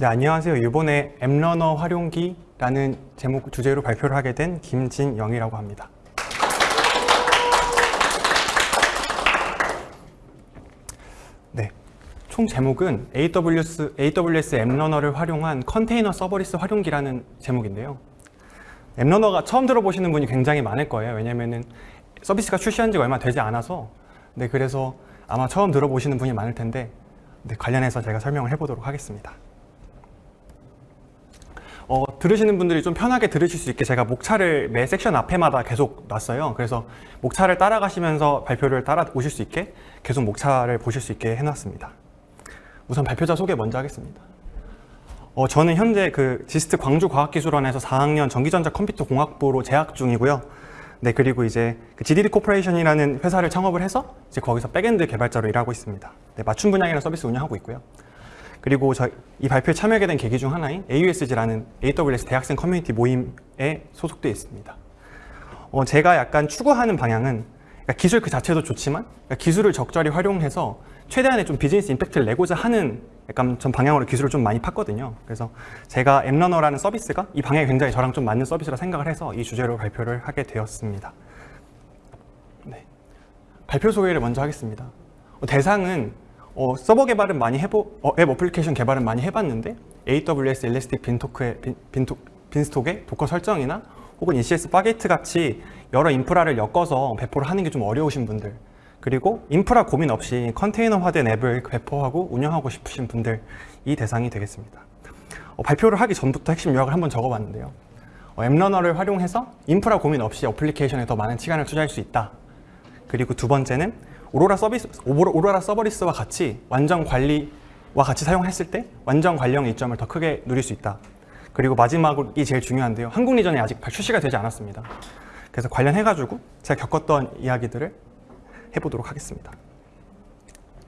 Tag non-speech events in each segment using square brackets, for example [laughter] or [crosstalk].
네, 안녕하세요. 이번에 앱러너 활용기라는 제목 주제로 발표를 하게 된 김진영이라고 합니다. 네, 총 제목은 AWS, AWS 앱러너를 활용한 컨테이너 서버리스 활용기라는 제목인데요. 앱러너가 처음 들어보시는 분이 굉장히 많을 거예요. 왜냐면은 서비스가 출시한 지가 얼마 되지 않아서 네, 그래서 아마 처음 들어보시는 분이 많을 텐데 네, 관련해서 제가 설명을 해보도록 하겠습니다. 어, 들으시는 분들이 좀 편하게 들으실 수 있게 제가 목차를 매 섹션 앞에마다 계속 놨어요. 그래서 목차를 따라가시면서 발표를 따라 오실 수 있게 계속 목차를 보실 수 있게 해놨습니다. 우선 발표자 소개 먼저 하겠습니다. 어, 저는 현재 그 지스트 광주과학기술원에서 4학년 전기전자 컴퓨터 공학부로 재학 중이고요. 네, 그리고 이제 그 GDD Corporation이라는 회사를 창업을 해서 이제 거기서 backend 개발자로 일하고 있습니다. 네, 맞춤 분야이라는 서비스 운영하고 있고요. 그리고 저이 발표에 참여하게 된 계기 중 하나인 AUSG라는 AWS 대학생 커뮤니티 모임에 소속되어 있습니다. 어, 제가 약간 추구하는 방향은 그러니까 기술 그 자체도 좋지만 그러니까 기술을 적절히 활용해서 최대한의 좀 비즈니스 임팩트를 내고자 하는 약간 전 방향으로 기술을 좀 많이 팠거든요. 그래서 제가 App Runner라는 서비스가 이 방향이 굉장히 저랑 좀 맞는 서비스라 생각을 해서 이 주제로 발표를 하게 되었습니다. 네. 발표 소개를 먼저 하겠습니다. 어, 대상은 어, 서버 개발은 많이 해보, 어, 앱 어플리케이션 개발은 많이 해봤는데 AWS Elastic Beanstalk의, 빈, 빈토, Beanstalk의 Docker 설정이나 혹은 ECS Fargate 같이 여러 인프라를 엮어서 배포를 하는 게 좀 어려우신 분들 그리고 인프라 고민 없이 컨테이너화된 앱을 배포하고 운영하고 싶으신 분들 이 대상이 되겠습니다. 어, 발표를 하기 전부터 핵심 요약을 한번 적어봤는데요. 어, 앱러너를 활용해서 인프라 고민 없이 어플리케이션에 더 많은 시간을 투자할 수 있다. 그리고 두 번째는 오로라 서비스, 오로라 서버리스와 같이 완전 관리와 같이 사용했을 때 완전 관리형 이점을 더 크게 누릴 수 있다. 그리고 마지막이 제일 중요한데요. 한국 리전이 아직 출시가 되지 않았습니다. 그래서 관련해가지고 제가 겪었던 이야기들을 해보도록 하겠습니다.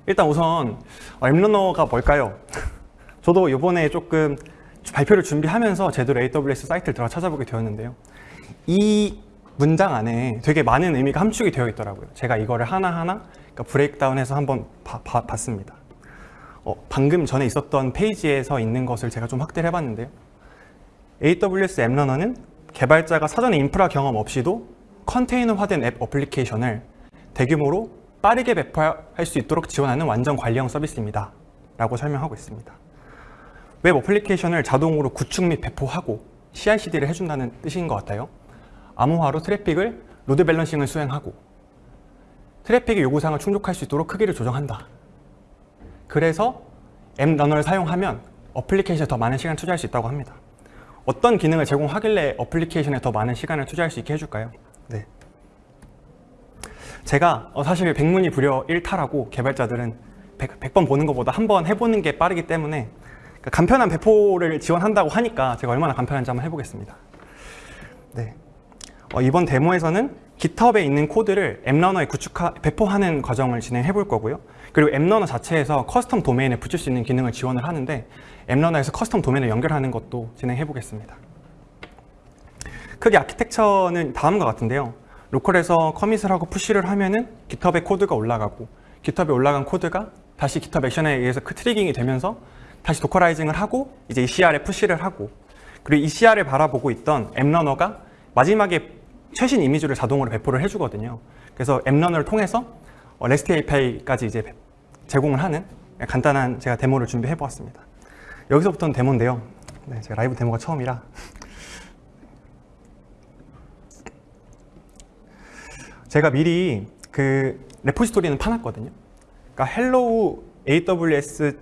일단 우선 앱러너가 뭘까요? [laughs] 저도 이번에 조금 발표를 준비하면서 제대로 AWS 사이트를 들어 찾아보게 되었는데요. 이 문장 안에 되게 많은 의미가 함축이 되어 있더라고요. 제가 이거를 하나하나 그러니까 브레이크다운해서 한번 바, 바, 봤습니다. 어, 방금 전에 있었던 페이지에서 있는 것을 제가 좀 확대를 해봤는데요. AWS 앱러너는 개발자가 사전에 인프라 경험 없이도 컨테이너화된 앱 어플리케이션을 대규모로 빠르게 배포할 수 있도록 지원하는 완전 관리형 서비스입니다. 라고 설명하고 있습니다. 웹 어플리케이션을 자동으로 구축 및 배포하고 CI/CD를 해준다는 뜻인 것 같아요. 암호화로 트래픽을 load balancing을 수행하고 트래픽의 요구사항을 충족할 수 있도록 크기를 조정한다. 그래서 App Runner를 사용하면 어플리케이션에 더 많은 시간을 투자할 수 있다고 합니다. 어떤 기능을 제공하길래 어플리케이션에 더 많은 시간을 투자할 수 있게 해줄까요? 네. 제가 어, 사실 백문이 불여 1타라고 개발자들은 100, 번 보는 것보다 한 번 해보는 게 빠르기 때문에 그러니까 간편한 배포를 지원한다고 하니까 제가 얼마나 간편한지 한번 해보겠습니다. 네. 어, 이번 데모에서는 GitHub에 있는 코드를 App Runner에 구축하, 배포하는 과정을 진행해 볼 거고요. 그리고 App Runner 자체에서 custom 도메인에 붙일 수 있는 기능을 지원을 하는데 App Runner에서 custom 도메인을 연결하는 것도 진행해 보겠습니다. 크게 아키텍처는 다음과 같은데요. local에서 commit을 하고 push를 하면은 GitHub에 코드가 올라가고 GitHub에 올라간 코드가 다시 GitHub Action에 의해서 그 triggering이 되면서 다시 dockerizing을 하고 이제 ECR에 push를 하고 그리고 ECR을 바라보고 있던 App Runner가 마지막에 최신 이미지를 자동으로 배포를 해주거든요. 그래서 App Runner를 통해서 REST API까지 이제 제공을 하는 간단한 제가 데모를 준비해 보았습니다. 여기서부터는 데모인데요. 네, 제가 라이브 데모가 처음이라 제가 미리 그 repository는 파놨거든요. 그러니까 hello aws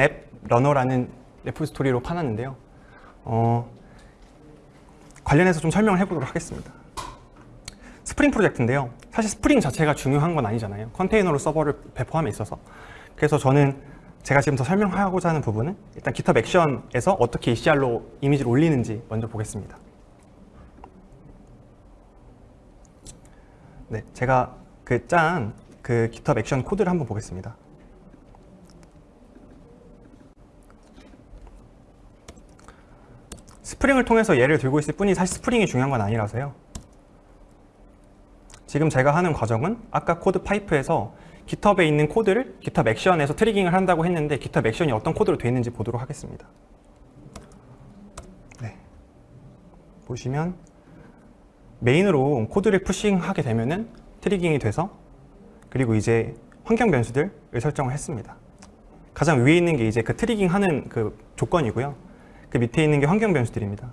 App Runner라는 repository로 파놨는데요. 어, 관련해서 좀 설명을 해보도록 하겠습니다. 스프링 프로젝트인데요. 사실 스프링 자체가 중요한 건 아니잖아요. 컨테이너로 서버를 배포함에 있어서. 그래서 저는 제가 지금 더 설명하고자 하는 부분은 일단 GitHub 액션에서 어떻게 ECR로 이미지를 올리는지 먼저 보겠습니다. 네, 제가 그 짠그 그 GitHub Action 코드를 한번 보겠습니다. Spring을 통해서 예를 들고 있을 뿐이 사실 Spring이 중요한 건 아니라서요. 지금 제가 하는 과정은 아까 코드 파이프에서 GitHub에 있는 코드를 GitHub Action에서 triggering을 한다고 했는데 GitHub Action이 어떤 코드로 되어 있는지 보도록 하겠습니다. 네. 보시면 메인으로 코드를 pushing하게 되면은 triggering이 돼서 그리고 이제 환경 변수들을 설정을 했습니다. 가장 위에 있는 게 이제 그 triggering 하는 그 조건이고요. 그 밑에 있는 게 환경 변수들입니다.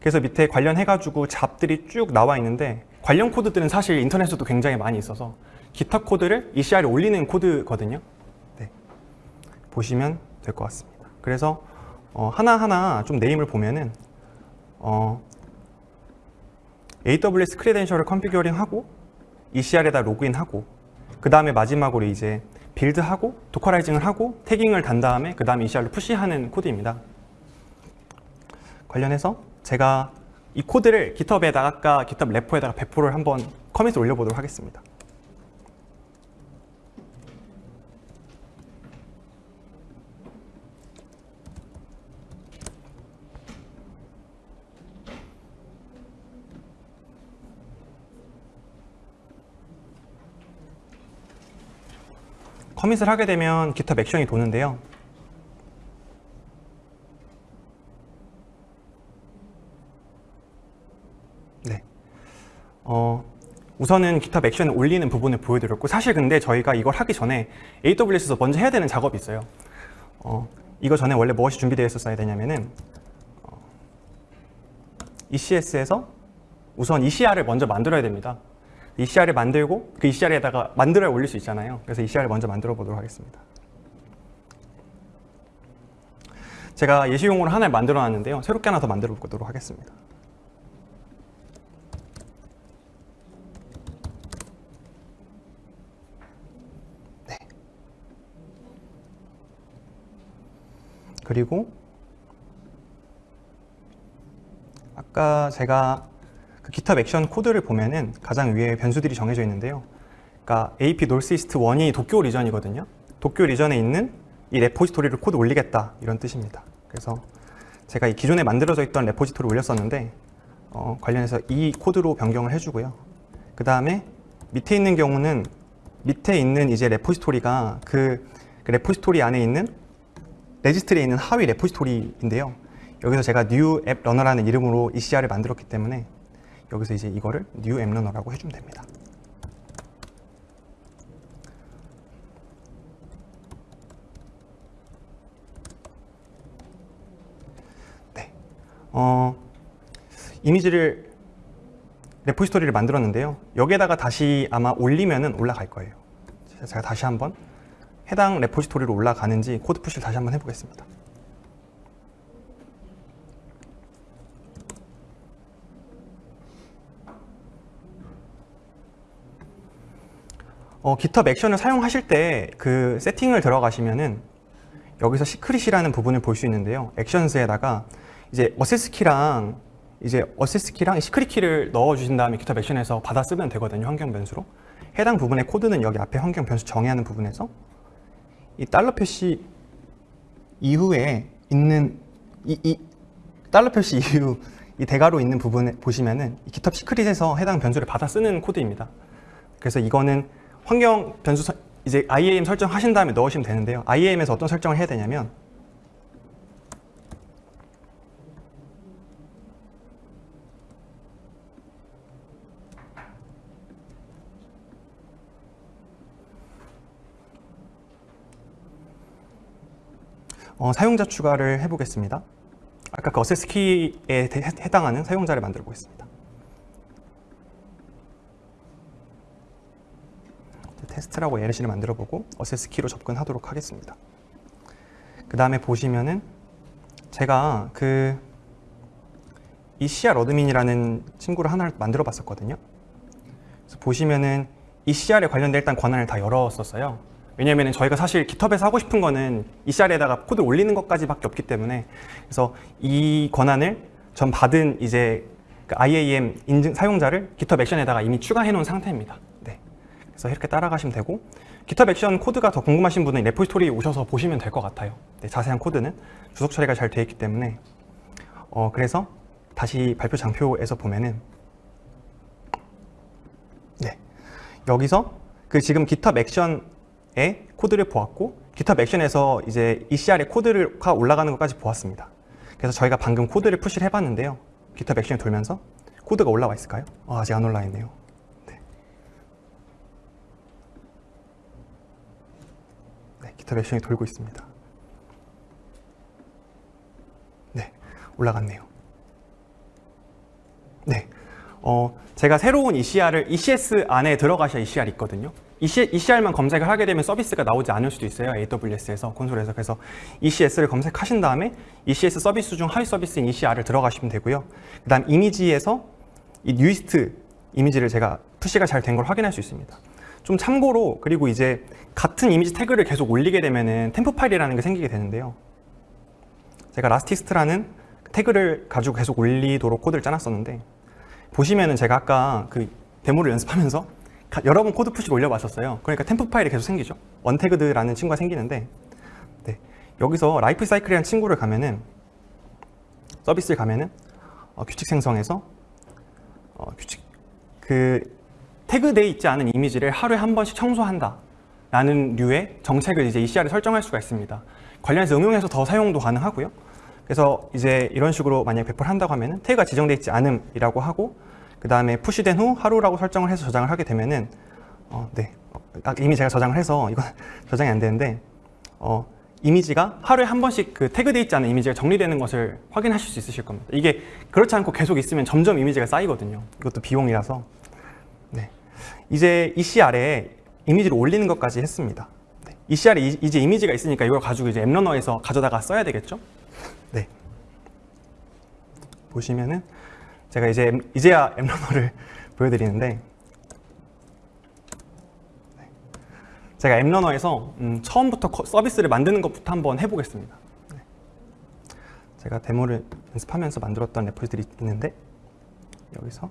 그래서 밑에 관련해가지고 job들이 쭉 나와 있는데 관련 코드들은 사실 인터넷에도 굉장히 많이 있어서 GitHub 코드를 ECR에 올리는 코드거든요. 네. 보시면 될 것 같습니다. 그래서 어, 하나하나 좀 name을 보면은 어, AWS credential을 configuring하고 ECR에다 로그인하고 그 다음에 마지막으로 이제 build하고 dockerizing을 하고 tagging을 단 다음에 그 다음에 ECR로 push하는 코드입니다. 관련해서 제가 이 코드를 GitHub에다가 아까 GitHub 레포에다가 배포를 한번 커밋을 올려보도록 하겠습니다. 커밋을 하게 되면 GitHub 액션이 도는데요. 어, 우선은 GitHub 액션을 올리는 부분을 보여드렸고 사실 근데 저희가 이걸 하기 전에 AWS에서 먼저 해야 되는 작업이 있어요. 어, 이거 전에 원래 무엇이 준비되어 있었어야 되냐면은 어, ECS에서 우선 ECR을 먼저 만들어야 됩니다. ECR을 만들고 그 ECR에다가 만들어야 올릴 수 있잖아요. 그래서 ECR을 먼저 만들어 보도록 하겠습니다. 제가 예시용으로 하나를 만들어 놨는데요. 새롭게 하나 더 만들어 보도록 하겠습니다. 그리고 아까 제가 그 GitHub Action 코드를 보면은 가장 위에 변수들이 정해져 있는데요. 그러니까 AP Northeast 1이 도쿄 region이거든요. 도쿄 region에 있는 이 repository를 코드 올리겠다 이런 뜻입니다. 그래서 제가 이 기존에 만들어져 있던 repository 올렸었는데 어, 관련해서 이 코드로 변경을 해주고요. 그 다음에 밑에 있는 경우는 밑에 있는 이제 repository가 그, 그 레포지토리 안에 있는 레지스트리에 있는 하위 레포지토리인데요. 여기서 제가 new app runner라는 이름으로 ECR을 만들었기 때문에 여기서 이제 이거를 new app runner라고 해주면 됩니다. 네. 어, 이미지를 레포지토리를 만들었는데요. 여기에다가 다시 아마 올리면은 올라갈 거예요. 제가 다시 한번 해당 repository로 올라가는지 코드 push를 다시 한번 해보겠습니다. 어, GitHub Action을 사용하실 때 그 세팅을 들어가시면은 여기서 secret이라는 부분을 볼 수 있는데요. Actions에다가 이제 access key랑 이제 access key랑 secret key를 넣어 주신 다음에 GitHub 액션에서 받아 쓰면 되거든요. 환경 변수로. 해당 부분의 코드는 여기 앞에 환경 변수 정의하는 부분에서 이 달러 표시 이후에 있는 이, 이 달러 표시 이후 이 대괄호 있는 부분에 보시면은 이 GitHub 시크릿에서 해당 변수를 받아 쓰는 코드입니다. 그래서 이거는 환경 변수 서- 이제 IAM 설정하신 다음에 넣으시면 되는데요. IAM에서 어떤 설정을 해야 되냐면 어, 사용자 추가를 해보겠습니다. 아까 그 액세스 키에 대- 해당하는 사용자를 만들어 보겠습니다. 테스트라고 예시를 만들어 보고 액세스 키로 접근하도록 하겠습니다. 그 다음에 보시면은 제가 그 ECR admin이라는 친구를 하나를 만들어 봤었거든요. 그래서 보시면은 ECR에 관련된 일단 권한을 다 열었었어요. 왜냐면은 저희가 사실 GitHub에서 하고 싶은 거는 ECR에다가 코드 올리는 것까지밖에 없기 때문에 그래서 이 권한을 전 받은 이제 그 IAM 인증 사용자를 GitHub 액션에다가 이미 추가해 놓은 상태입니다. 네. 그래서 이렇게 따라가시면 되고 GitHub 액션 코드가 더 궁금하신 분은 repository 오셔서 보시면 될 것 같아요. 네, 자세한 코드는 주석 처리가 잘 되어 있기 때문에 어, 그래서 다시 발표 장표에서 보면은 네, 여기서 그 지금 GitHub 액션 의 코드를 보았고 GitHub 액션에서 이제 ECR의 코드가 올라가는 것까지 보았습니다. 그래서 저희가 방금 코드를 푸시를 해봤는데요. GitHub 액션이 돌면서 코드가 올라와 있을까요? 아, 아직 안 올라와 있네요. 네. 네, GitHub 액션이 돌고 있습니다. 네, 올라갔네요. 네, 어, 제가 새로운 ECR을 ECS 안에 들어가셔야 ECR 있거든요. ECR만 검색을 하게 되면 서비스가 나오지 않을 수도 있어요. AWS에서 콘솔에서 그래서 ECS를 검색하신 다음에 ECS 서비스 중 하위 서비스인 ECR을 들어가시면 되고요. 그 다음 이미지에서 이 newest 이미지를 제가 push가 잘 된 걸 확인할 수 있습니다. 좀 참고로 그리고 이제 같은 이미지 태그를 계속 올리게 되면은 temp 파일이라는 게 생기게 되는데요. 제가 latest라는 태그를 가지고 계속 올리도록 코드를 짜놨었는데 보시면은 제가 아까 그 데모를 연습하면서 가- 여러 번 코드 push를 올려봤었어요. 그러니까 temp 파일이 계속 생기죠. untagged라는 친구가 생기는데 네. 여기서 라이프 사이클이라는 친구를 가면은 서비스를 가면은 어, 규칙 생성해서 어, 규칙 그 태그돼 있지 않은 이미지를 하루에 한 번씩 청소한다 라는 류의 정책을 이제 ECR에 설정할 수가 있습니다. 관련해서 응용해서 더 사용도 가능하고요. 그래서 이제 이런 식으로 만약에 배포를 한다고 하면은 태그가 지정되어 있지 않음이라고 하고 그 다음에 push된 후 하루라고 설정을 해서 저장을 하게 되면은 어, 네. 어, 아, 이미 제가 저장을 해서 이건 [laughs] 저장이 안 되는데 어, 이미지가 하루에 한 번씩 그 태그되어 있지 않은 이미지가 정리되는 것을 확인하실 수 있으실 겁니다. 이게 그렇지 않고 계속 있으면 점점 이미지가 쌓이거든요. 이것도 비용이라서. 네. 이제 ECR에 이미지를 올리는 것까지 했습니다. 네. ECR에 이- 이제 이미지가 있으니까 이걸 가지고 이제 앱러너에서 가져다가 써야 되겠죠? 네. 보시면은 제가 이제 앱- 이제야 앱러너를 [laughs] 보여드리는데 네. 제가 앱러너에서 음, 처음부터 커- 서비스를 만드는 것부터 한번 해보겠습니다. 네. 제가 데모를 연습하면서 만들었던 레포지들이 있는데 여기서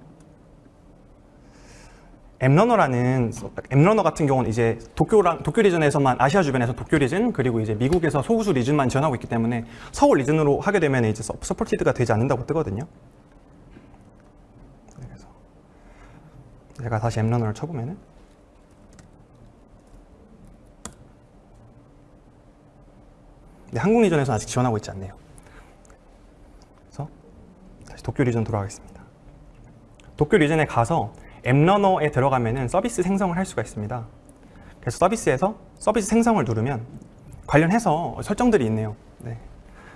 앱러너라는 앱러너 같은 경우는 이제 도쿄랑 도쿄 리전에서만 아시아 주변에서 도쿄 리전 그리고 이제 미국에서 소우수 리전만 지원하고 있기 때문에 서울 region으로 하게 되면 이제 서- supported가 되지 않는다고 뜨거든요. 네, 그래서 제가 다시 App Runner를 쳐보면은 네, 한국 region에서 아직 지원하고 있지 않네요. 그래서 다시 도쿄 region 돌아가겠습니다. 도쿄 region에 가서 App Runner에 들어가면은 서비스 생성을 할 수가 있습니다. 그래서 서비스에서 서비스 생성을 누르면 관련해서 설정들이 있네요. 네.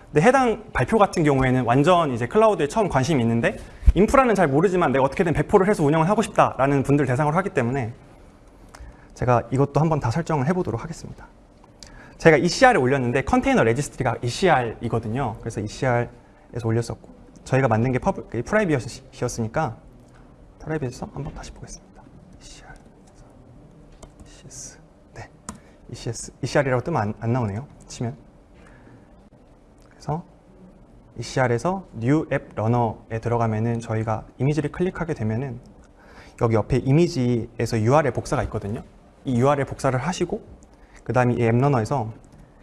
근데 해당 발표 같은 경우에는 완전 이제 클라우드에 처음 관심이 있는데 인프라는 잘 모르지만 내가 어떻게든 배포를 해서 운영을 하고 싶다라는 분들 대상으로 하기 때문에 제가 이것도 한번 다 설정을 해보도록 하겠습니다. 제가 ECR에 올렸는데 컨테이너 registry가 ECR이거든요. 그래서 ECR에서 올렸었고 저희가 만든 게 퍼블, 그 private이었으니까 private에서 한번 다시 보겠습니다. ECR, ECS, 네, ECS, ECR이라고 뜨면 안, 안 나오네요. 치면 그래서 ECR에서 New App Runner에 들어가면은 저희가 이미지를 클릭하게 되면은 여기 옆에 이미지에서 URL 복사가 있거든요. 이 URL 복사를 하시고 그 다음에 이 앱러너에서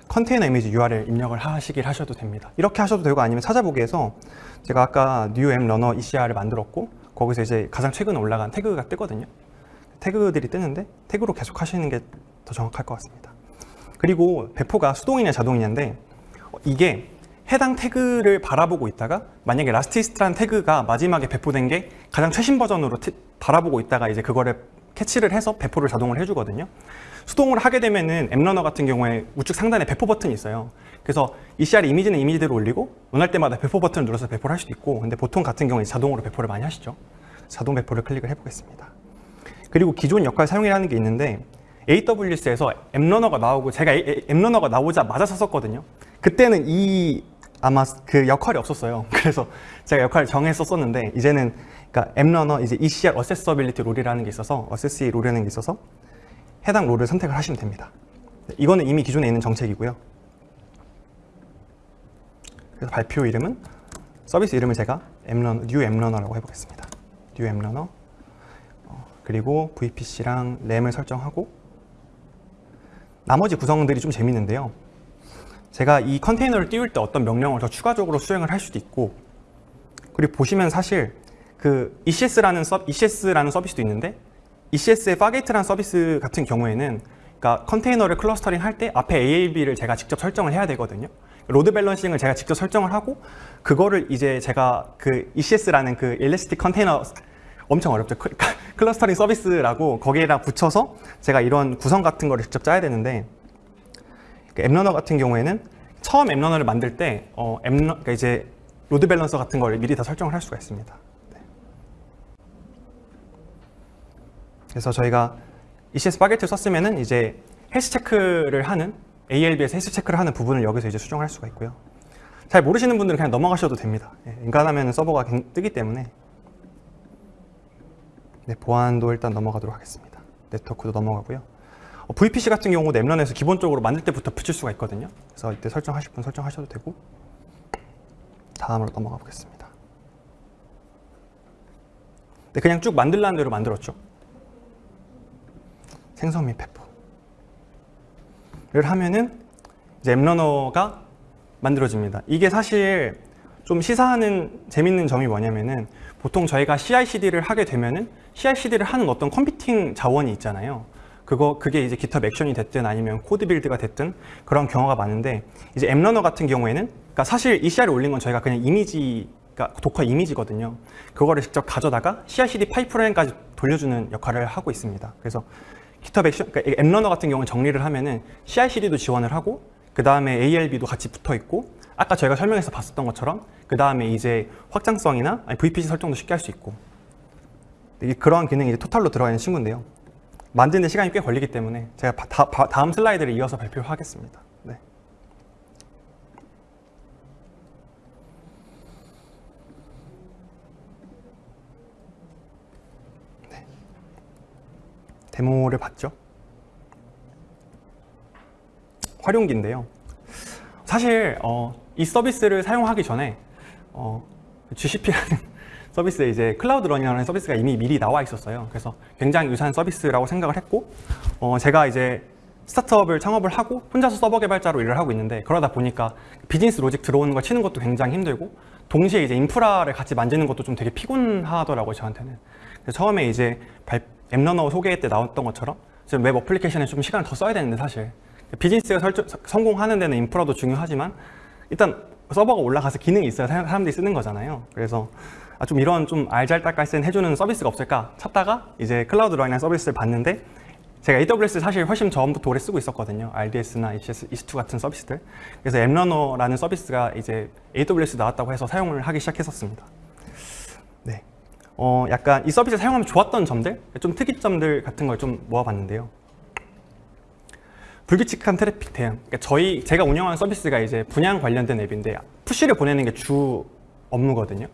컨테이너 이미지 URL 입력을 하시길 하셔도 됩니다. 이렇게 하셔도 되고 아니면 찾아보기에서 제가 아까 New App Runner ECR을 만들었고 거기서 이제 가장 최근 올라간 태그가 뜨거든요. 태그들이 뜨는데 태그로 계속 하시는 게 더 정확할 것 같습니다. 그리고 배포가 수동이냐 자동이냐인데 어, 이게 해당 태그를 바라보고 있다가 만약에 latest라는 태그가 마지막에 배포된 게 가장 최신 버전으로 티- 바라보고 있다가 이제 그거를 캐치를 해서 배포를 자동으로 해주거든요. 수동으로 하게 되면은 App Runner 같은 경우에 우측 상단에 배포 버튼이 있어요. 그래서 ECR 이미지는 이미지대로 올리고 원할 때마다 배포 버튼을 눌러서 배포를 할 수도 있고 근데 보통 같은 경우에 자동으로 배포를 많이 하시죠. 자동 배포를 클릭을 해보겠습니다. 그리고 기존 역할 사용이라는 게 있는데 AWS에서 앱러너가 나오고 제가 앱러너가 나오자마자 썼었거든요. 그때는 이 아마 그 역할이 없었어요. [laughs] 그래서 제가 역할을 정했었었는데 이제는 그러니까 앱러너 이제 ECR 어세서빌리티 롤이라는 게 있어서 어세시 롤이라는 게 있어서 해당 롤을 선택을 하시면 됩니다. 네, 이거는 이미 기존에 있는 정책이고요. 그래서 발표 이름은 서비스 이름을 제가 App Runner, new App Runner라고 해보겠습니다. new App Runner 어, 그리고 vCPU랑 램을 설정하고 나머지 구성들이 좀 재밌는데요. 제가 이 컨테이너를 띄울 때 어떤 명령을 더 추가적으로 수행을 할 수도 있고 그리고 보시면 사실 그 ECS라는 서, ECS라는 서비스도 있는데 ECS의 Fargate라는 서비스 같은 경우에는 그러니까 컨테이너를 clustering 할 때 앞에 ALB를 제가 직접 설정을 해야 되거든요. load balancing을 제가 직접 설정을 하고 그거를 이제 제가 그 ECS라는 그 Elastic Container 엄청 어렵죠. 클- [laughs] clustering 서비스라고 거기에다 붙여서 제가 이런 구성 같은 거를 직접 짜야 되는데 그 App Runner 같은 경우에는 처음 App Runner를 만들 때 어, App Run-, 그러니까 이제 load balancer 같은 걸 미리 다 설정을 할 수가 있습니다. 네. 그래서 저희가 ECS Fargate 썼으면은 이제 헬스 체크를 하는 ALB에서 헬스 체크를 하는 부분을 여기서 이제 수정할 수가 있고요. 잘 모르시는 분들은 그냥 넘어가셔도 됩니다. 예, 인간하면 서버가 갱- 뜨기 때문에 네, 보안도 일단 넘어가도록 하겠습니다. 네트워크도 넘어가고요. 어, VPC 같은 경우도 엠런에서 기본적으로 만들 때부터 붙일 수가 있거든요. 그래서 이때 설정하실 분 설정하셔도 되고 다음으로 넘어가 보겠습니다. 네, 그냥 쭉 만들라는 대로 만들었죠. 생성 및 배포를 하면은 이제 App Runner가 만들어집니다. 이게 사실 좀 시사하는 재밌는 점이 뭐냐면은 보통 저희가 CI/CD를 하게 되면은 CI/CD를 하는 어떤 computing 자원이 있잖아요. 그거 그게 이제 GitHub 액션이 됐든 아니면 CodeBuild가 됐든 그런 경우가 많은데 이제 App Runner 같은 경우에는 그러니까 사실 ECR을 올린 건 저희가 그냥 이미지 그러니까 Docker 이미지거든요. 그거를 직접 가져다가 CI/CD 파이프라인까지 돌려주는 역할을 하고 있습니다. 그래서 GitHub 액션, 그러니까 앱러너 같은 경우는 정리를 하면은 CI/CD도 지원을 하고 그 다음에 ALB도 같이 붙어 있고 아까 저희가 설명해서 봤었던 것처럼 그 다음에 이제 확장성이나 VPC 설정도 쉽게 할 수 있고 이- 그런 기능이 이제 토탈로 들어가 있는 친구인데요. 만드는 시간이 꽤 걸리기 때문에 제가 바- 다, 바- 다음 슬라이드를 이어서 발표하겠습니다. 네. 네. 데모를 봤죠. 활용기인데요. 사실 어, 이 서비스를 사용하기 전에 어, GCP라는 서비스에 이제 Cloud Run이라는 서비스가 이미 미리 나와 있었어요. 그래서 굉장히 유사한 서비스라고 생각을 했고 어, 제가 이제 스타트업을 창업을 하고 혼자서 서버 개발자로 일을 하고 있는데 그러다 보니까 비즈니스 logic 들어오는 걸 치는 것도 굉장히 힘들고 동시에 이제 인프라를 같이 만지는 것도 좀 되게 피곤하더라고요 저한테는 처음에 이제 발- App Runner 소개 때 나왔던 것처럼 지금 웹 어플리케이션에 좀 시간을 더 써야 되는데 사실 비즈니스가 설정- 성공하는 데는 인프라도 중요하지만 일단 서버가 올라가서 기능이 있어야 사- 사람들이 쓰는 거잖아요. 그래서 아, 좀 이런 좀 알잘딱깔센 해주는 서비스가 없을까 찾다가 이제 Cloud Run이란 서비스를 봤는데 제가 AWS 사실 훨씬 전부터 오래 쓰고 있었거든요. RDS나 ECS, EC2 같은 서비스들. 그래서 App Runner라는 서비스가 이제 AWS 나왔다고 해서 사용을 하기 시작했었습니다. 네. 어, 약간 이 서비스 사용하면 좋았던 점들, 좀 특이점들 같은 걸 좀 모아봤는데요. 불규칙한 트래픽 대응. 그러니까 저희 제가 운영하는 서비스가 이제 분양 관련된 앱인데 push를 보내는 게 주 업무거든요.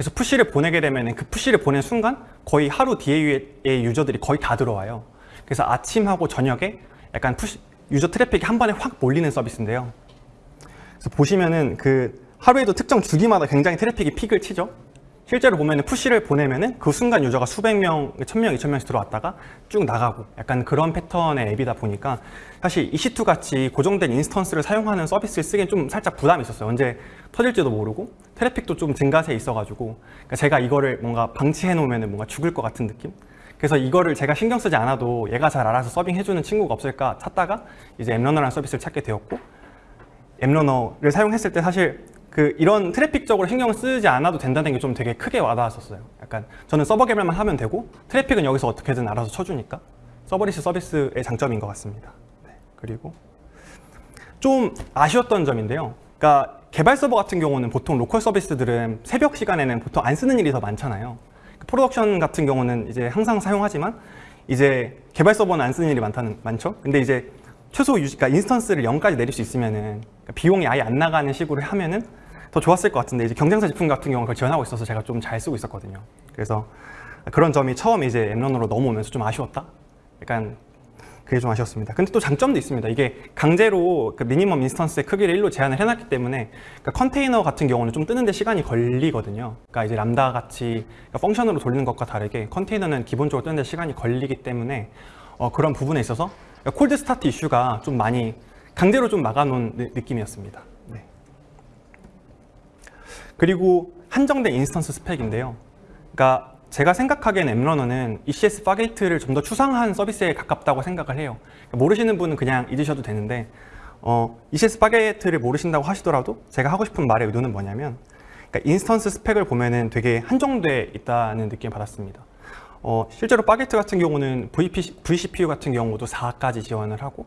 그래서 push를 보내게 되면 그 push를 보낸 순간 거의 하루 DAU의 user들이 거의 다 들어와요. 그래서 아침하고 저녁에 약간 push user 트래픽이 한 번에 확 몰리는 서비스인데요. 그래서 보시면은 그 하루에도 특정 주기마다 굉장히 트래픽이 peak을 치죠. 실제로 보면은 push를 보내면은 그 순간 user가 수백 명, 천 명, 이천 명씩 들어왔다가 쭉 나가고 약간 그런 패턴의 앱이다 보니까 사실 EC2 같이 고정된 instance를 사용하는 서비스를 쓰기엔 좀 살짝 부담이 있었어요. 언제 터질지도 모르고 트래픽도 좀 증가세 있어가지고 그러니까 제가 이거를 뭔가 방치해 놓으면은 뭔가 죽을 것 같은 느낌? 그래서 이거를 제가 신경 쓰지 않아도 얘가 잘 알아서 서빙 해주는 친구가 없을까 찾다가 이제 App Runner라는 서비스를 찾게 되었고 App Runner를 사용했을 때 사실 그 이런 트래픽적으로 신경을 쓰지 않아도 된다는 게 좀 되게 크게 와닿았었어요. 약간 저는 서버 개발만 하면 되고 트래픽은 여기서 어떻게든 알아서 쳐주니까 serverless 서비스의 장점인 것 같습니다. 네, 그리고 좀 아쉬웠던 점인데요. 그러니까 개발 서버 같은 경우는 보통 local 서비스들은 새벽 시간에는 보통 안 쓰는 일이 더 많잖아요. production 같은 경우는 이제 항상 사용하지만 이제 개발 서버는 안 쓰는 일이 많다는 많죠. 근데 이제 최소 유지, 그러니까 instance를 0까지 내릴 수 있으면은 그러니까 비용이 아예 안 나가는 식으로 하면은 더 좋았을 것 같은데 이제 경쟁사 제품 같은 경우는 그걸 지원하고 있어서 제가 좀 잘 쓰고 있었거든요. 그래서 그런 점이 처음 이제 App Runner로 넘어오면서 좀 아쉬웠다. 약간 그게 좀 아쉬웠습니다. 근데 또 장점도 있습니다. 이게 강제로 그 minimum instance의 크기를 1로 제한을 해놨기 때문에 그러니까 컨테이너 같은 경우는 좀 뜨는데 시간이 걸리거든요. 그러니까 이제 람다 같이 그러니까 function으로 돌리는 것과 다르게 컨테이너는 기본적으로 뜨는데 시간이 걸리기 때문에 어, 그런 부분에 있어서 그러니까 cold start 이슈가 좀 많이 강제로 좀 막아놓은 느- 느낌이었습니다. 네. 그리고 한정된 instance 스펙인데요. 그러니까 제가 생각하기엔 엠러너는 ECS Fargate를 좀 더 추상한 서비스에 가깝다고 생각을 해요. 그러니까 모르시는 분은 그냥 잊으셔도 되는데 어, ECS Fargate를 모르신다고 하시더라도 제가 하고 싶은 말의 의도는 뭐냐면 그러니까 instance 스펙을 보면은 되게 한정돼 있다는 느낌을 받았습니다. 어, 실제로 Fargate 같은 경우는 VP, vCPU 같은 경우도 4까지 지원을 하고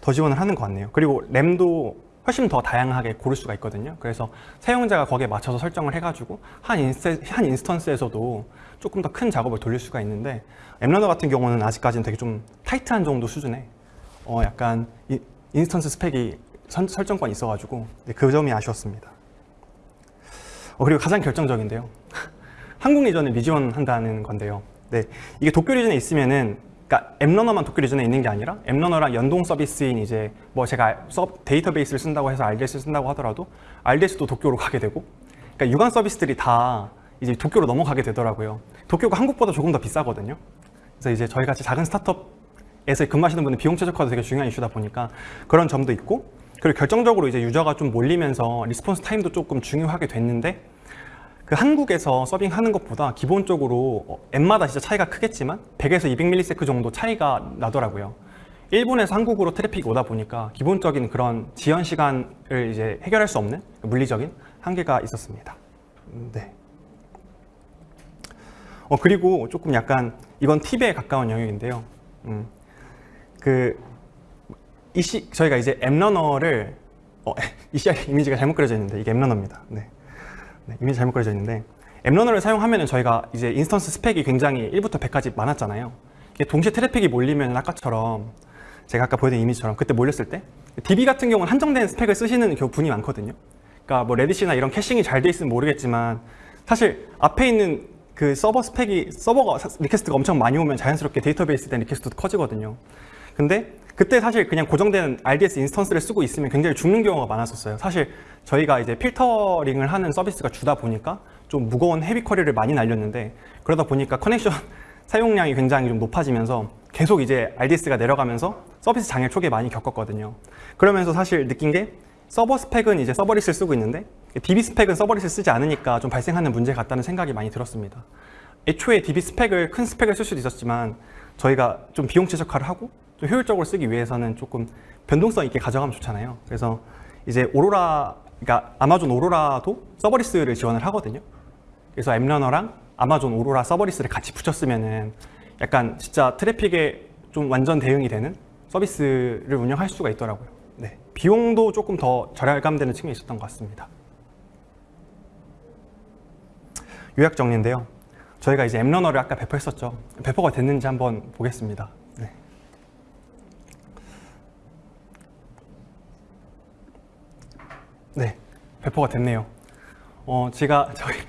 더 지원을 하는 것 같네요. 그리고 램도 훨씬 더 다양하게 고를 수가 있거든요. 그래서 사용자가 거기에 맞춰서 설정을 해가지고 한, 인스, 한 instance에서도 조금 더 큰 작업을 돌릴 수가 있는데 App Runner 같은 경우는 아직까지는 되게 좀 tight한 정도 수준의 어, 약간 이, instance 스펙이 선, 설정권이 있어가지고 네, 그 점이 아쉬웠습니다. 어, 그리고 가장 결정적인데요. [laughs] 한국 region을 미지원한다는 건데요. 네, 이게 도쿄 region에 있으면은 그러니까 App Runner만 도쿄 region에 있는 게 아니라 App Runner랑 연동 서비스인 이제 뭐 제가 서, 데이터베이스를 쓴다고 해서 RDS를 쓴다고 하더라도 RDS도 도쿄로 가게 되고 그러니까 유관 서비스들이 다 이제 도쿄로 넘어가게 되더라고요. 도쿄가 한국보다 조금 더 비싸거든요. 그래서 이제 저희 같이 작은 스타트업에서 근무하시는 분은 비용 최적화도 되게 중요한 이슈다 보니까 그런 점도 있고 그리고 결정적으로 이제 user가 좀 몰리면서 response time도 조금 중요하게 됐는데 그 한국에서 serving하는 것보다 기본적으로 어, 앱마다 진짜 차이가 크겠지만 100에서 200ms 정도 차이가 나더라고요. 일본에서 한국으로 트래픽이 오다 보니까 기본적인 그런 지연 시간을 이제 해결할 수 없는 물리적인 한계가 있었습니다. 음, 네. 어 그리고 조금 약간 이건 팁에 가까운 영역인데요. 음, 그 이시 저희가 이제 App Runner를 어, [laughs] ECR 이미지가 잘못 그려져 있는데 이게 App Runner입니다. 네. 네, 이미지 잘못 그려져 있는데 App Runner를 사용하면 저희가 이제 instance 스펙이 굉장히 1부터 100까지 많았잖아요. 이게 동시에 트래픽이 몰리면 아까처럼 제가 아까 보여드린 이미지처럼 그때 몰렸을 때 DB 같은 경우는 한정된 스펙을 쓰시는 분이 많거든요. 그러니까 뭐 Redis나 이런 caching이 잘 돼 있으면 모르겠지만 사실 앞에 있는 그 서버 스펙이 서버가 request가 엄청 많이 오면 자연스럽게 데이터베이스에 대한 request도 커지거든요. 근데 그때 사실 그냥 고정된 RDS instance를 쓰고 있으면 굉장히 죽는 경우가 많았었어요. 사실 저희가 이제 필터링을 하는 서비스가 주다 보니까 좀 무거운 heavy query를 많이 날렸는데 그러다 보니까 connection [laughs] 사용량이 굉장히 좀 높아지면서 계속 이제 RDS가 내려가면서 서비스 장애 초기에 많이 겪었거든요. 그러면서 사실 느낀 게 서버 스펙은 이제 serverless를 쓰고 있는데 DB 스펙은 serverless를 쓰지 않으니까 좀 발생하는 문제 같다는 생각이 많이 들었습니다. 애초에 DB 스펙을 큰 스펙을 쓸 수도 있었지만 저희가 좀 비용 최적화를 하고 좀 효율적으로 쓰기 위해서는 조금 변동성 있게 가져가면 좋잖아요. 그래서 이제 오로라, 그러니까 Amazon Aurora도 serverless를 지원을 하거든요. 그래서 App Runner랑 Amazon Aurora Serverless를 같이 붙였으면은 약간 진짜 트래픽에 좀 완전 대응이 되는 서비스를 운영할 수가 있더라고요. 네. 비용도 조금 더 절감되는 측면이 있었던 것 같습니다. 요약 정리인데요. 저희가 이제 앱러너를 아까 배포했었죠. 배포가 됐는지 한번 보겠습니다. 네. 네, 배포가 됐네요. 어, 제가 저희 [laughs]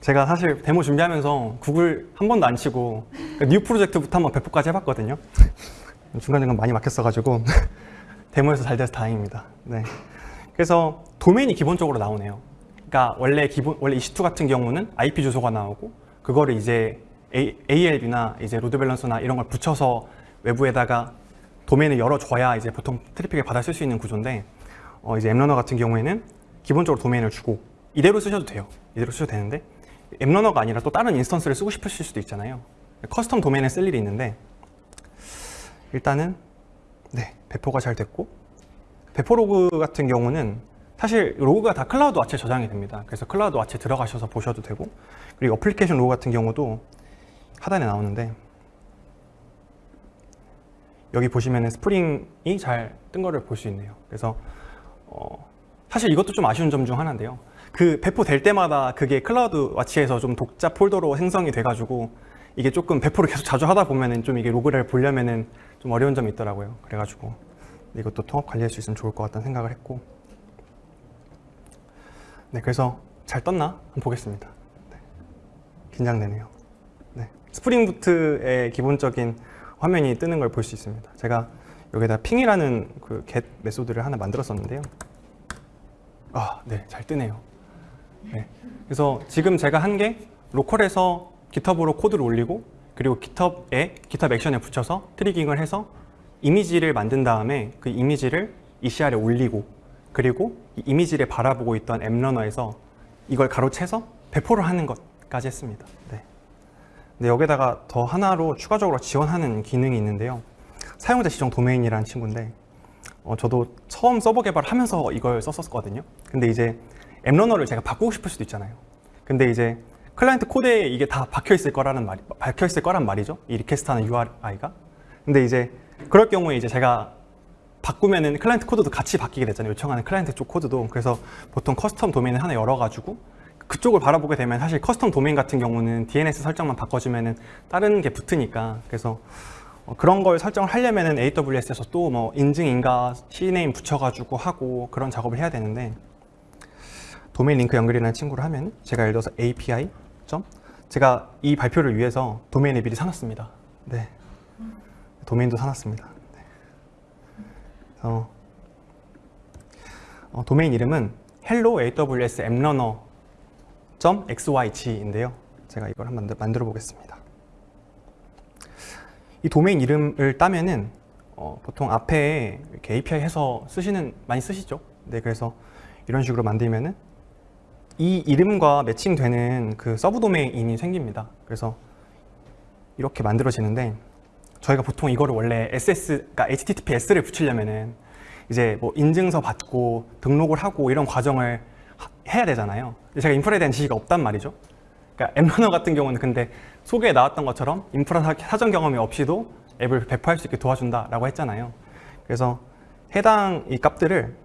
제가 사실 데모 준비하면서 구글 한 번도 안 치고 그러니까 new project부터 한번 배포까지 해봤거든요. 중간중간 많이 막혔어가지고 [laughs] 데모에서 잘 돼서 다행입니다. 네. 그래서 도메인이 기본적으로 나오네요. 그러니까 원래 기본 원래 EC2 같은 경우는 IP 주소가 나오고 그거를 이제 ALB나 이제 load balancer나 이런 걸 붙여서 외부에다가 도메인을 열어줘야 이제 보통 트래픽을 받아 쓸 수 있는 구조인데 어 이제 App Runner 같은 경우에는 기본적으로 도메인을 주고 이대로 쓰셔도 돼요. 이대로 쓰셔도 되는데 App Runner가 아니라 또 다른 instance를 쓰고 싶으실 수도 있잖아요. custom domain을 쓸 일이 있는데 일단은 네 배포가 잘 됐고 배포 로그 같은 경우는 사실 로그가 다 CloudWatch에 저장이 됩니다. 그래서 CloudWatch에 들어가셔서 보셔도 되고 그리고 어플리케이션 로그 같은 경우도 하단에 나오는데 여기 보시면 Spring이 잘 뜬 거를 볼 수 있네요. 그래서 어, 사실 이것도 좀 아쉬운 점 중 하나인데요. 그 배포될 때마다 그게 CloudWatch에서 좀 독자 폴더로 생성이 돼가지고 이게 조금 배포를 계속 자주 하다 보면은 좀 이게 로그를 보려면은 좀 어려운 점이 있더라고요. 그래가지고 이것도 통합 관리할 수 있으면 좋을 것 같다는 생각을 했고 네 그래서 잘 떴나 한번 보겠습니다. 네. 긴장되네요. 네. Spring Boot의 기본적인 화면이 뜨는 걸 볼 수 있습니다. 제가 여기다 ping이라는 그 get method를 하나 만들었었는데요. 아, 네, 잘 뜨네요. 네. 그래서 지금 제가 한 게 로컬에서 GitHub으로 코드를 올리고 그리고 GitHub에 GitHub 액션에 붙여서 triggering을 해서 이미지를 만든 다음에 그 이미지를 ECR에 올리고 그리고 이 이미지를 바라보고 있던 App Runner에서 이걸 가로채서 배포를 하는 것까지 했습니다. 네. 근데 여기다가 더 하나로 추가적으로 지원하는 기능이 있는데요. 사용자 지정 도메인이라는 친구인데 어, 저도 처음 서버 개발하면서 이걸 썼었거든요. 근데 이제 App Runner를 제가 바꾸고 싶을 수도 있잖아요. 근데 이제 클라이언트 코드에 이게 다 박혀 있을 거라는 말이 박혀 있을 거란 말이죠. 이 request하는 URI가. 근데 이제 그럴 경우에 이제 제가 바꾸면은 클라이언트 코드도 같이 바뀌게 되잖아요. 요청하는 클라이언트 쪽 코드도. 그래서 보통 custom domain을 하나 열어가지고 그쪽을 바라보게 되면 사실 custom domain 같은 경우는 DNS 설정만 바꿔주면은 다른 게 붙으니까 그래서 어, 그런 걸 설정을 하려면은 AWS에서 또 뭐 인증인가 CNAME 붙여가지고 하고 그런 작업을 해야 되는데 도메인 링크 연결이라는 친구를 하면 제가 예를 들어서 API 점 제가 이 발표를 위해서 도메인을 미리 사놨습니다. 네, 도메인도 사놨습니다. 네. 그래서 어, 도메인 이름은 hello aws apprunner xyz인데요. 제가 이걸 한번 만들- 만들어 보겠습니다. 이 도메인 이름을 따면은 어, 보통 앞에 이렇게 API 해서 쓰시는 많이 쓰시죠. 네, 그래서 이런 식으로 만들면은 이 이름과 매칭되는 그 subdomain이 생깁니다. 그래서 이렇게 만들어지는데 저희가 보통 이거를 원래 SS, 그러니까 HTTPS를 붙이려면은 이제 뭐 인증서 받고 등록을 하고 이런 과정을 하- 해야 되잖아요. 제가 인프라에 대한 지식이 없단 말이죠. 그러니까 앱러너 같은 경우는 근데 소개에 나왔던 것처럼 인프라 사- 사전 경험이 없이도 앱을 배포할 수 있게 도와준다라고 했잖아요. 그래서 해당 이 값들을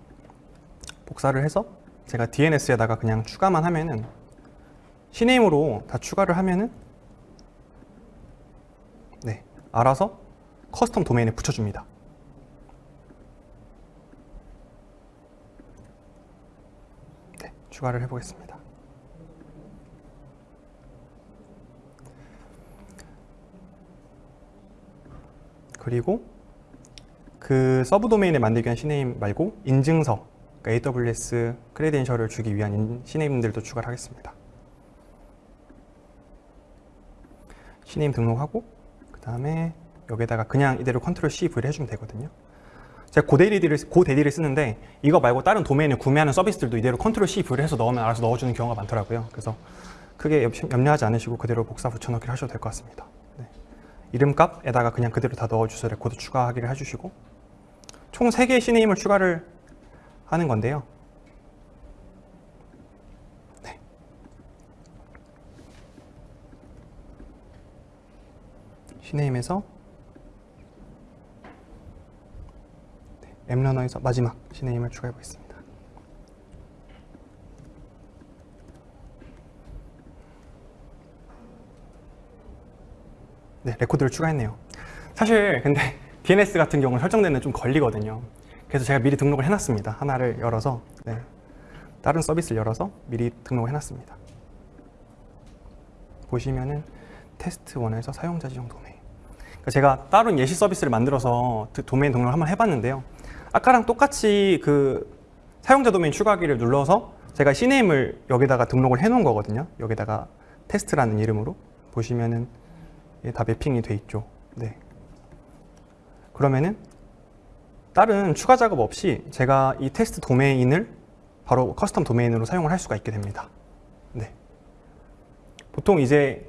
복사를 해서 제가 DNS에다가 그냥 추가만 하면은 CNAME으로 다 추가를 하면은 네 알아서 custom domain에 붙여줍니다. 네 추가를 해보겠습니다. 그리고 그 subdomain을 만들기 위한 CNAME 말고 인증서 그러니까 AWS credential을 주기 위한 인- CNAME들도 추가를 하겠습니다. CNAME 등록하고 그 다음에 여기다가 그냥 이대로 control C, V를 해주면 되거든요. 제가 GoDaddy를 GoDaddy를 쓰는데 이거 말고 다른 도메인을 구매하는 서비스들도 이대로 control C, V를 해서 넣으면 알아서 넣어주는 경우가 많더라고요. 그래서 크게 염- 염려하지 않으시고 그대로 복사 붙여넣기를 하셔도 될 것 같습니다. 네. 이름값에다가 그냥 그대로 다 넣어주셔서 레코드 추가하기를 해주시고 총 3개의 시네임을 추가를 하는 건데요. 네. 시네임에서 네, 앱러너에서 마지막 시네임을 추가해 보겠습니다. 네, 레코드를 추가했네요. 사실 근데 [laughs] DNS 같은 경우는 설정되는 좀 걸리거든요. 그래서 제가 미리 등록을 해놨습니다. 하나를 열어서 네, 다른 서비스를 열어서 미리 등록을 해놨습니다. 보시면은 test one에서 사용자 지정 도메인. 제가 다른 예시 서비스를 만들어서 드- 도메인 등록을 한번 해봤는데요. 아까랑 똑같이 그 사용자 도메인 추가하기를 눌러서 제가 CNAME을 여기다가 등록을 해놓은 거거든요. 여기다가 테스트라는 이름으로 보시면은 다 매핑이 돼 있죠. 네. 그러면은 다른 추가 작업 없이 제가 이 테스트 도메인을 바로 custom domain으로 사용을 할 수가 있게 됩니다. 네. 보통 이제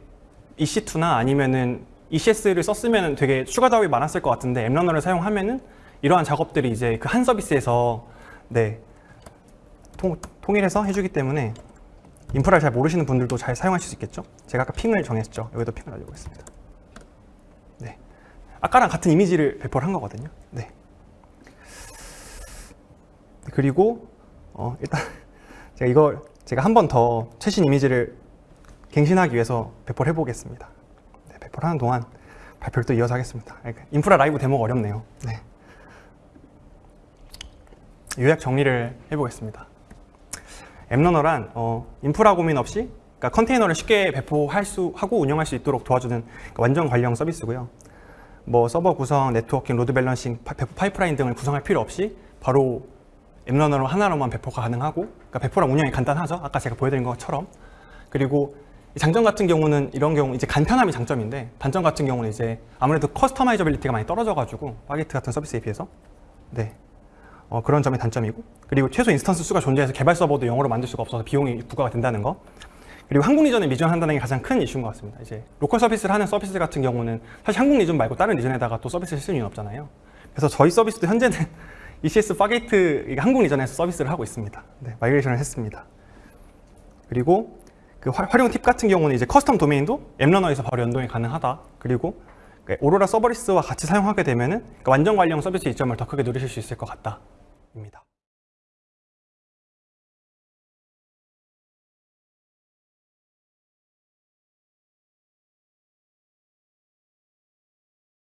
EC2나 아니면은 ECS를 썼으면 되게 추가 작업이 많았을 것 같은데 App Runner를 사용하면은 이러한 작업들이 이제 그 한 서비스에서 네 통, 통일해서 해주기 때문에 인프라를 잘 모르시는 분들도 잘 사용하실 수 있겠죠? 제가 아까 핑을 정했죠. 여기도 핑을 알려보겠습니다. 네. 아까랑 같은 이미지를 배포를 한 거거든요. 네. 그리고 어, 일단 [laughs] 제가 이걸 제가 한 번 더 최신 이미지를 갱신하기 위해서 배포를 해보겠습니다. 네, 배포를 하는 동안 발표를 또 이어서 하겠습니다. 그러니까 인프라 라이브 데모가 어렵네요. 네. 요약 정리를 해보겠습니다. App Runner란 어, 인프라 고민 없이 그러니까 컨테이너를 쉽게 배포할 수 하고 운영할 수 있도록 도와주는 그러니까 완전 관리형 서비스고요. 뭐 서버 구성, 네트워킹, load balancing, 파- 배포 파이프라인 등을 구성할 필요 없이 바로 App Runner로 하나로만 배포가 가능하고 그러니까 배포랑 운영이 간단하죠. 아까 제가 보여드린 것처럼 그리고 이 장점 같은 경우는 이런 경우 이제 간편함이 장점인데 단점 같은 경우는 이제 아무래도 customizability가 많이 떨어져가지고 Fargate 같은 서비스에 비해서 네 어, 그런 점이 단점이고 그리고 최소 instance 수가 존재해서 개발 서버도 영으로 만들 수가 없어서 비용이 부과가 된다는 거 그리고 한국 region에 미존재한다는 게 가장 큰 이슈인 것 같습니다. 이제 로컬 서비스를 하는 서비스 같은 경우는 사실 한국 region 말고 다른 region에다가 또 서비스를 쓸 이유는 없잖아요. 그래서 저희 서비스도 현재는 [laughs] ECS Fargate 한국 region에서 서비스를 하고 있습니다. 네, migration을 했습니다. 그리고 그 화- 활용 팁 같은 경우는 이제 custom 도메인도 App Runner에서 바로 연동이 가능하다. 그리고 그 오로라 서버리스와 같이 사용하게 되면은 그 완전 관리형 서비스 이점을 더 크게 누리실 수 있을 것 같다 입니다.